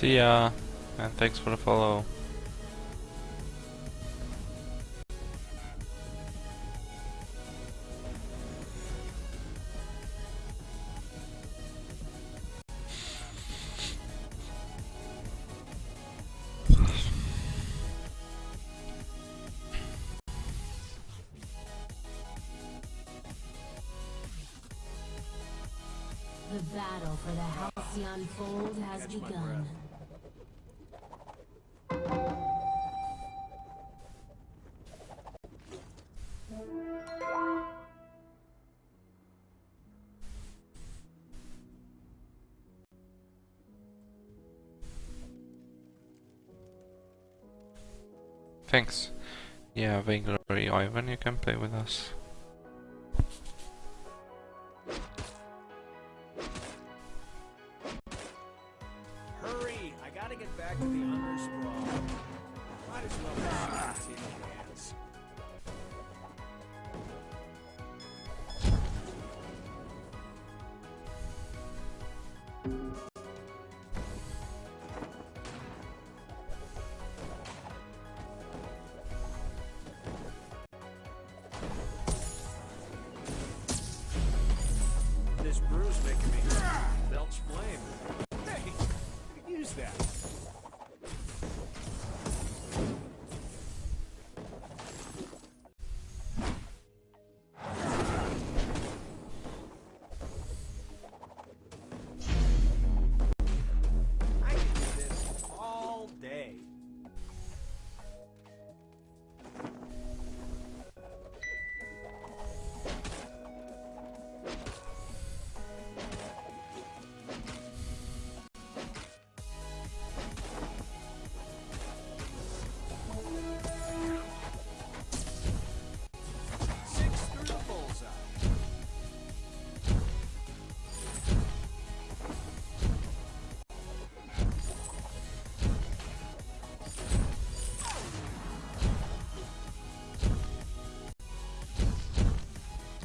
See ya, and thanks for the follow. Thanks. Yeah, Vainglory Ivan, you can play with us.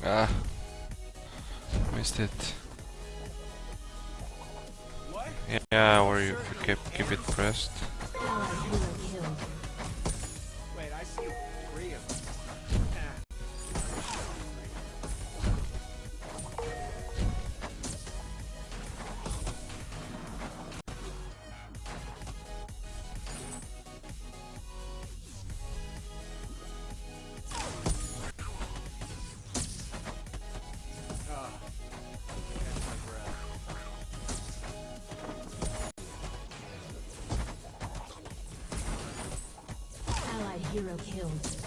Ah, missed it. Yeah, or you keep keep it pressed. Hero killed.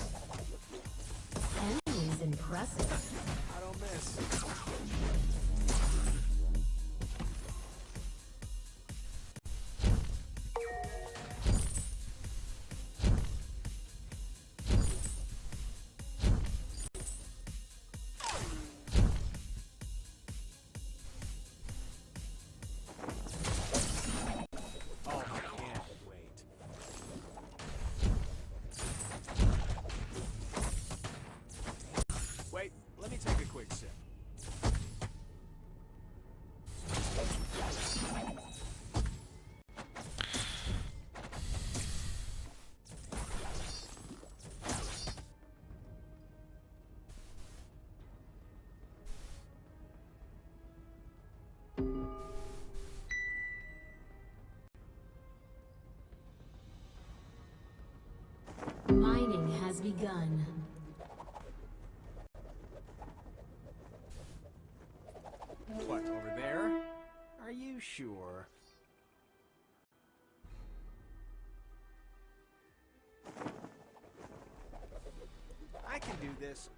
Mining has begun. What, over there? Are you sure? I can do this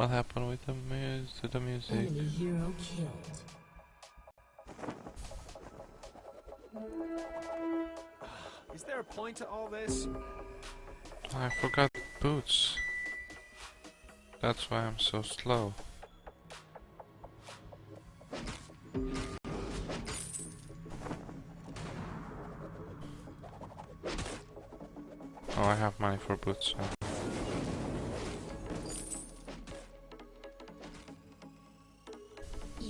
what happened with the music? The music. hero killed. Is there a point to all this? I forgot boots. That's why I'm so slow. Oh, I have money for boots. So.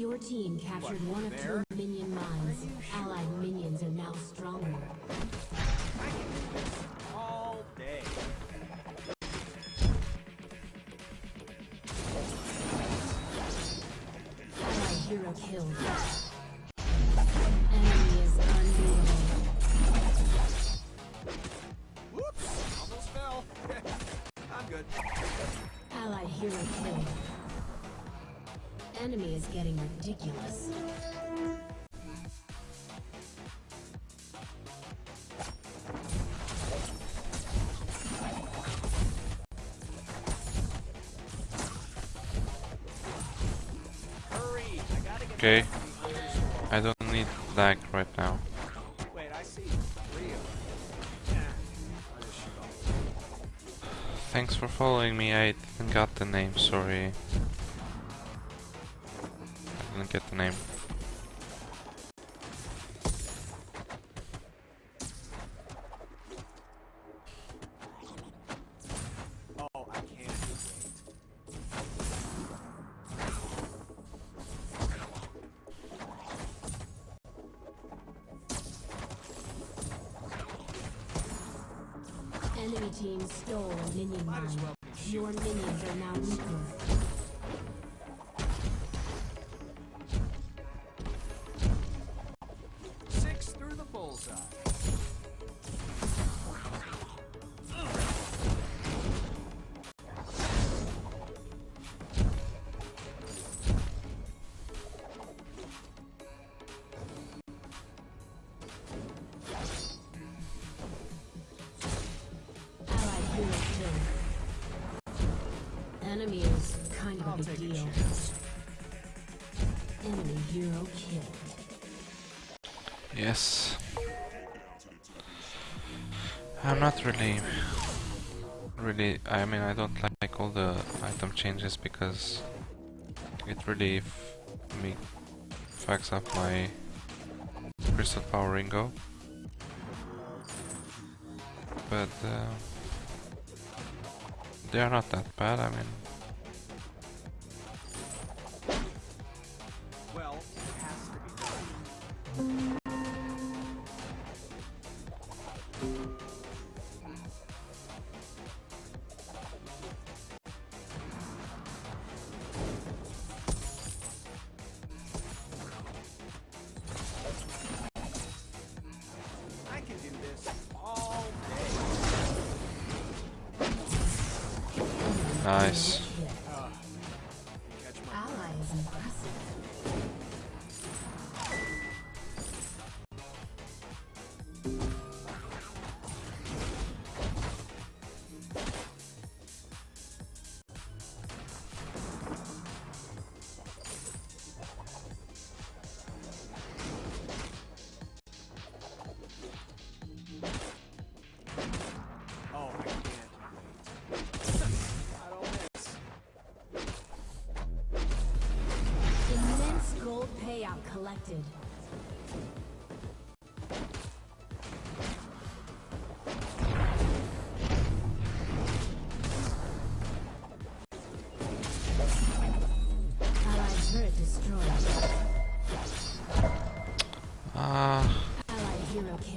Your team captured one of two minion mines. Allied minions are now stronger. All day. Allied hero killed. Getting ridiculous. Okay. I don't need lag right now. Thanks for following me. I didn't got the name. Sorry. Didn't get the name. Enemy team stole minion mine. Your minions are now weaker. Big take deal. Enemy hero killed. Yes. I'm not really, really. I mean, I don't like all the item changes because it really f me fucks up my crystal power ringo. But uh, they are not that bad. I mean, nice.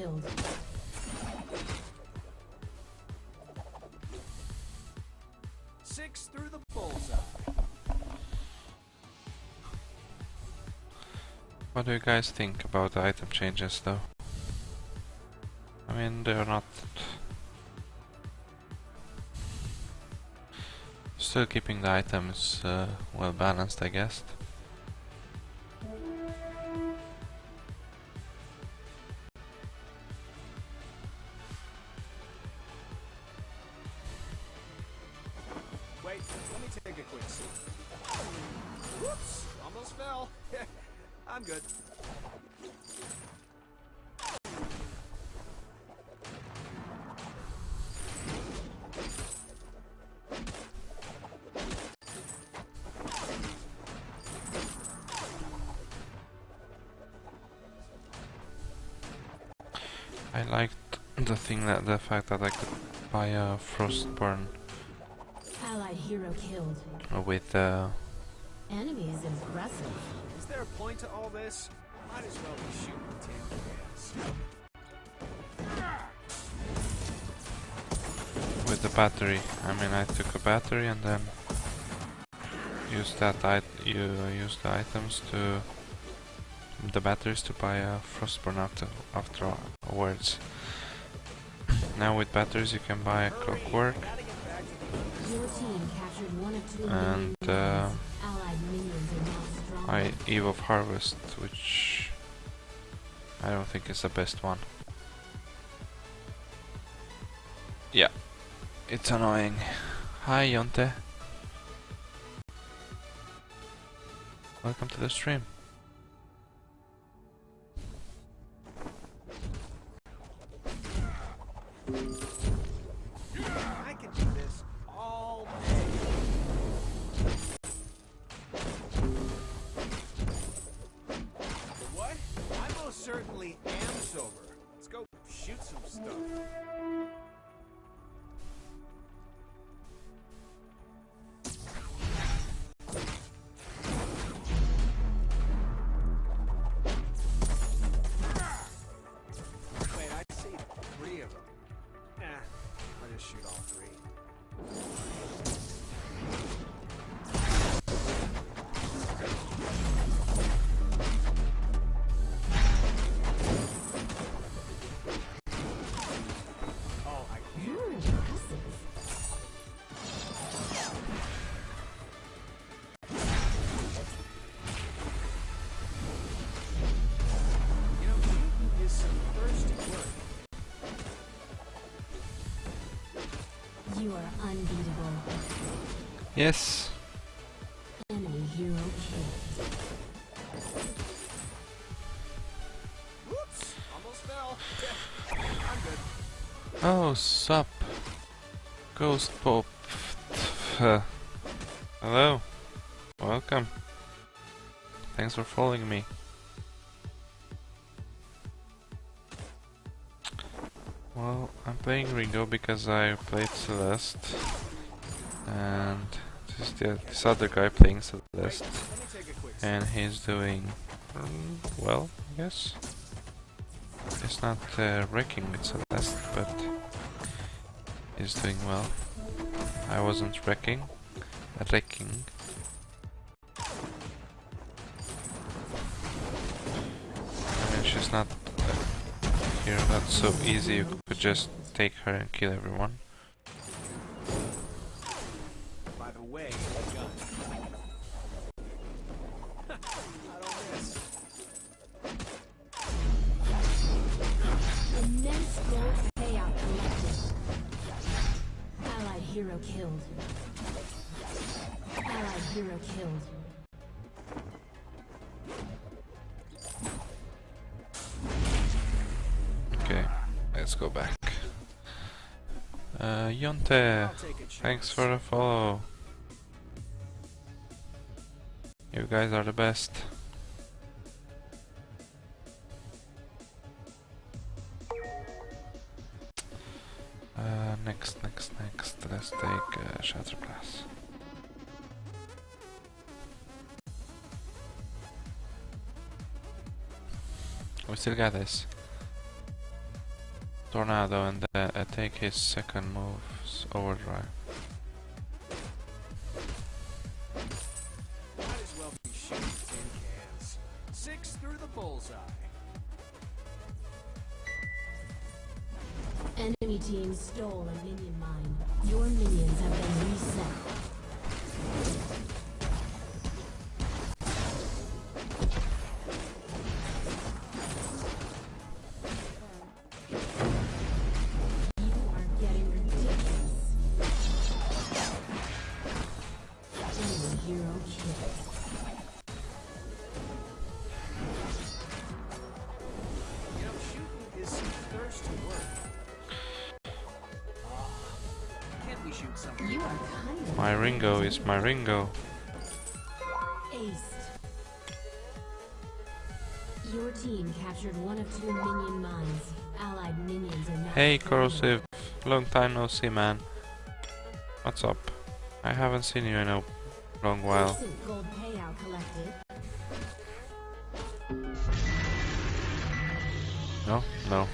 Killed. Six through the bullseye. what do you guys think about the item changes, though? I mean, they are not. Still keeping the items uh, well balanced, I guess. Me take a quick seat. Whoops, almost fell. I'm good. I liked the thing that the fact that I could buy a Frostburn Allied hero killed. With uh, Enemy is impressive. Is there a point to all this? Might as well be shooting tin cans. with the battery. I mean, I took a battery and then used that. I you use the items to the batteries to buy a Frostburn after afterwards. now with batteries you can buy a clockwork and uh, mines. Allied minions are now. I Eve of Harvest, which I don't think is the best one. Yeah, it's annoying. Hi Jonte. Welcome to the stream. Unbeatable. Yes. Enemy hero killed. Whoops! Almost fell. Oh, sup. Ghost Pop. Uh, Hello. Welcome. Thanks for following me. Playing Ringo because I played Celeste. And this, this other guy playing Celeste. And he's doing mm, well, I guess. He's not uh, wrecking with Celeste, but he's doing well. I wasn't wrecking, wrecking. I mean, she's not here. Not so easy. You could just take her and kill everyone. By the way, gun. I don't miss. Immense gold payout collected. Allied hero killed. Allied hero killed. Okay, let's go back. Uh, Yonte, thanks for the follow. You guys are the best. Uh, next, next, next, let's take uh, Shatterglass. We still got this. Tornado and uh, take his second move's overdrive. Might as well be shooting tin cans. Six through the bullseye. Enemy team stole a minion mine. Your minions have been reset. My Ringo is my Ringo. Your team captured one of two minion mines. Allied minions are now Hey. Corrosive. long time no see, man. What's up? I haven't seen you in a long while. Decent gold payout collected. No? No.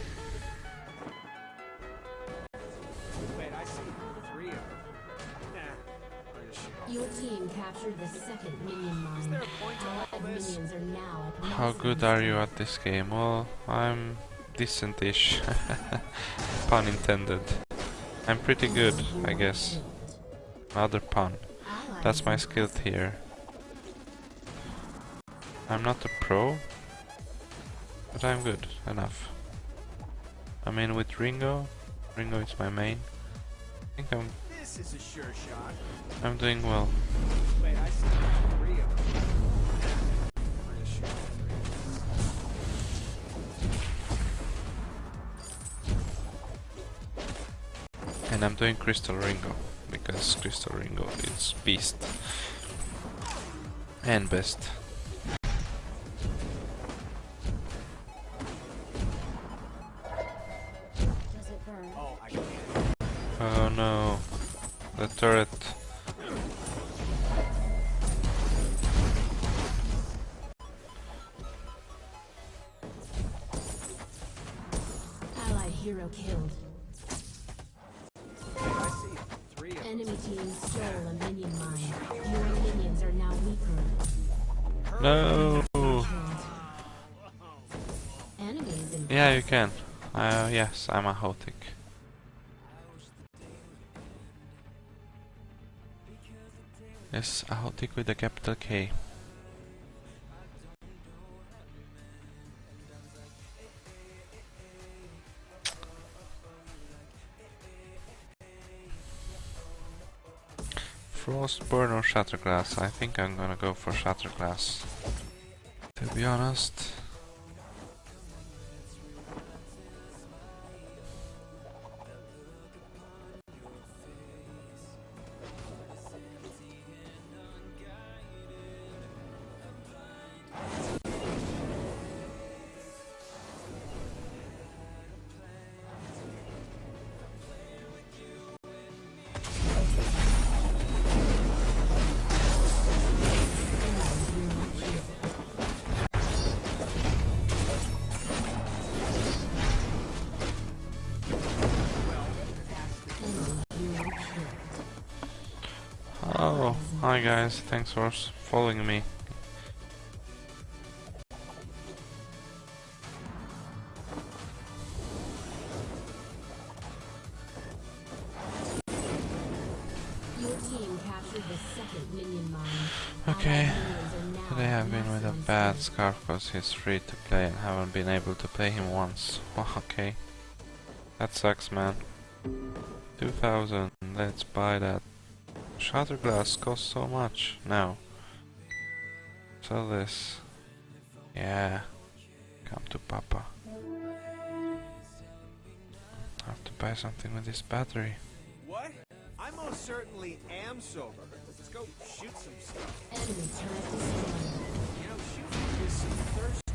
How good are you at this game? Well, I'm decent-ish. pun intended. I'm pretty good, I guess. Another pun. That's my skill tier. I'm not a pro, but I'm good enough. I mean, with Ringo, Ringo is my main. I think I'm This is a sure shot. I'm doing well. And I'm doing Crystal Ringo, because Crystal Ringo is beast. And best. Does it burn? Oh, I can't. Oh no. The turret. In Yeah, you can. Uh, yes, I'm a Hotic. Yes, a Hotic with a capital K. Frostburn or Shatterglass? I think I'm gonna go for Shatterglass. To be honest. Hi guys, thanks for following me. Your team captured the second minion mine. Okay, Allied minions are now today I've been with a bad scarf cause he's free to play and haven't been able to play him once. Okay. That sucks man. 2000, let's buy that. Shatterglass costs so much now. Sell this. Yeah. Come to Papa. I have to buy something with this battery. What? I most certainly am sober. Let's go shoot some stuff. Enemy turret destroyed. You know, shooting is some thirsty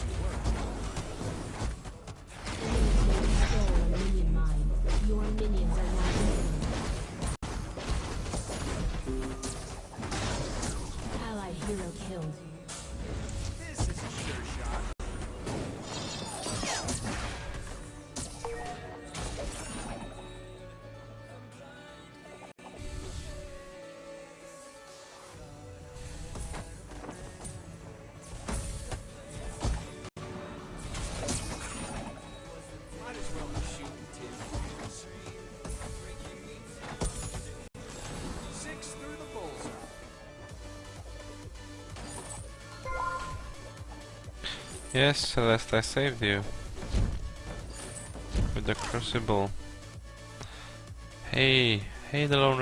Yes, Celeste, I saved you. With the crucible. Hey, hey the Lone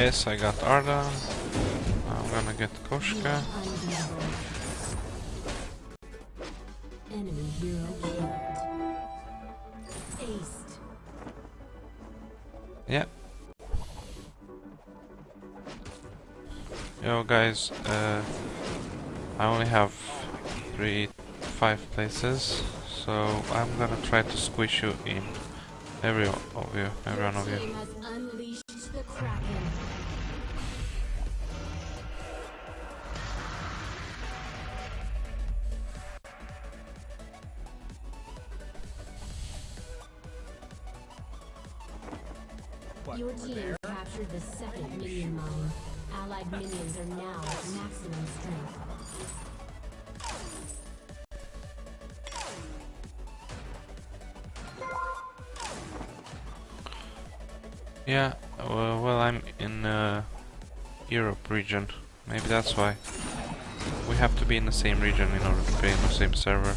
Yes, I got Arda. I'm gonna get Koshka. Unbeatable. Enemy hero killed. Aced. Yeah. Yo guys, uh, I only have three, five places, so I'm gonna try to squish you in. Every of you, every one of you. Your team there? captured the second minion mine. Allied minions are now at maximum strength. Yeah, well, well I'm in uh, Europe region. Maybe that's why. We have to be in the same region in order to play in the same server.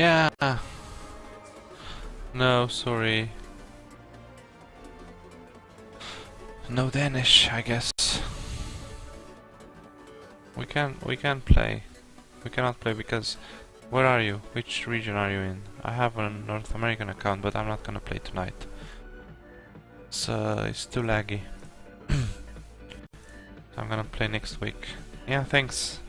Yeah. No, sorry. No Danish, I guess. We can we can play. We cannot play because where are you? Which region are you in? I have a North American account, but I'm not gonna play tonight. It's uh, it's too laggy. I'm gonna play next week. Yeah, thanks.